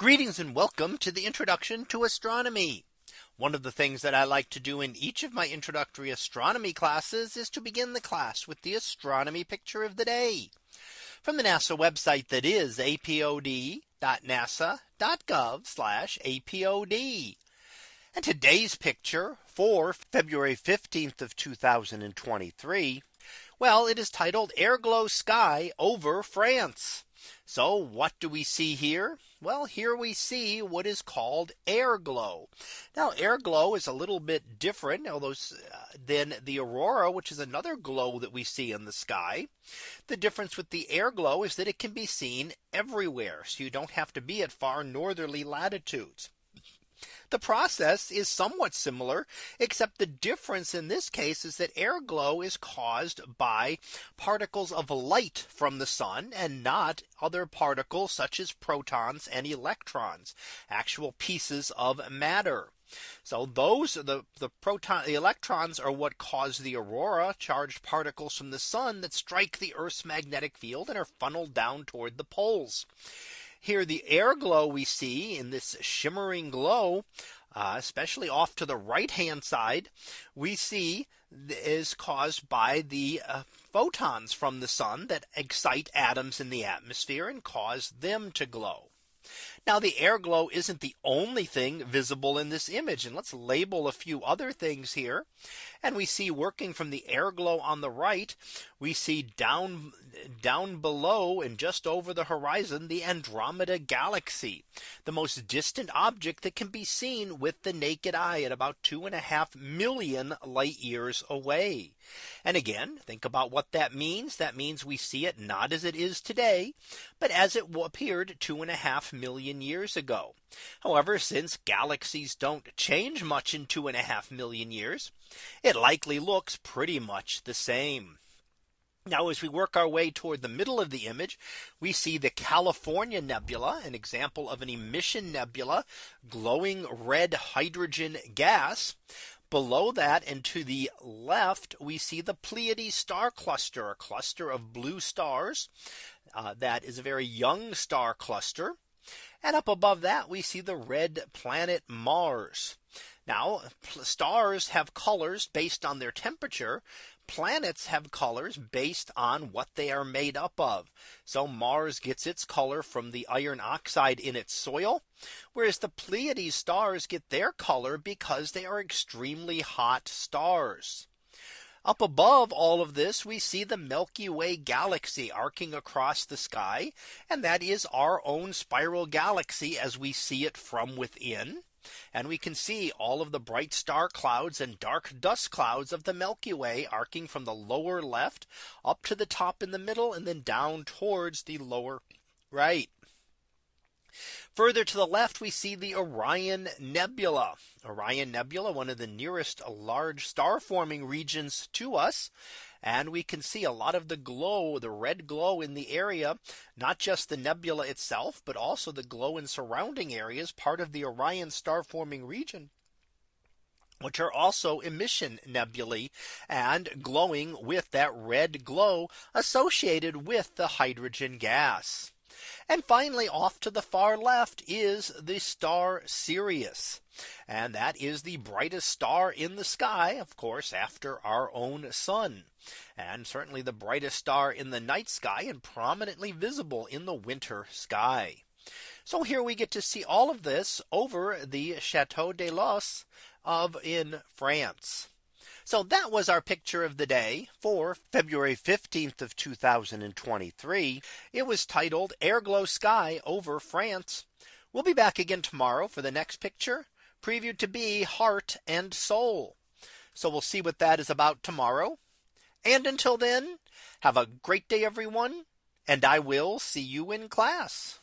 Greetings and welcome to the introduction to astronomy. One of the things that I like to do in each of my introductory astronomy classes is to begin the class with the astronomy picture of the day from the NASA website that is apod.nasa.gov apod. And today's picture for February 15th of 2023. Well, it is titled Air Glow Sky over France. So what do we see here? Well, here we see what is called air glow. Now air glow is a little bit different although uh, than the aurora, which is another glow that we see in the sky. The difference with the air glow is that it can be seen everywhere. So you don't have to be at far northerly latitudes. The process is somewhat similar, except the difference in this case is that air glow is caused by particles of light from the sun and not other particles such as protons and electrons, actual pieces of matter. So those the the proton the electrons are what cause the aurora charged particles from the sun that strike the Earth's magnetic field and are funneled down toward the poles. Here the air glow we see in this shimmering glow, uh, especially off to the right hand side, we see is caused by the uh, photons from the sun that excite atoms in the atmosphere and cause them to glow. Now the air glow isn't the only thing visible in this image. And let's label a few other things here. And we see working from the air glow on the right, we see down down below and just over the horizon, the Andromeda galaxy, the most distant object that can be seen with the naked eye at about two and a half million light years away. And again, think about what that means. That means we see it not as it is today, but as it appeared two and a half million years ago. However, since galaxies don't change much in two and a half million years, it likely looks pretty much the same. Now as we work our way toward the middle of the image, we see the California Nebula, an example of an emission nebula, glowing red hydrogen gas. Below that and to the left, we see the Pleiades star cluster, a cluster of blue stars. Uh, that is a very young star cluster. And up above that, we see the red planet Mars. Now stars have colors based on their temperature. Planets have colors based on what they are made up of. So Mars gets its color from the iron oxide in its soil, whereas the Pleiades stars get their color because they are extremely hot stars. Up above all of this, we see the Milky Way galaxy arcing across the sky. And that is our own spiral galaxy as we see it from within. And we can see all of the bright star clouds and dark dust clouds of the Milky Way arcing from the lower left up to the top in the middle and then down towards the lower right. Further to the left, we see the Orion Nebula. Orion Nebula, one of the nearest large star forming regions to us. And we can see a lot of the glow, the red glow in the area, not just the nebula itself, but also the glow in surrounding areas, part of the Orion star forming region which are also emission nebulae and glowing with that red glow associated with the hydrogen gas. And finally, off to the far left is the star Sirius. And that is the brightest star in the sky, of course, after our own sun. And certainly the brightest star in the night sky and prominently visible in the winter sky. So here we get to see all of this over the Chateau de Los of in France. So that was our picture of the day for February 15th of 2023. It was titled Air Glow Sky over France. We'll be back again tomorrow for the next picture previewed to be heart and soul. So we'll see what that is about tomorrow. And until then, have a great day, everyone. And I will see you in class.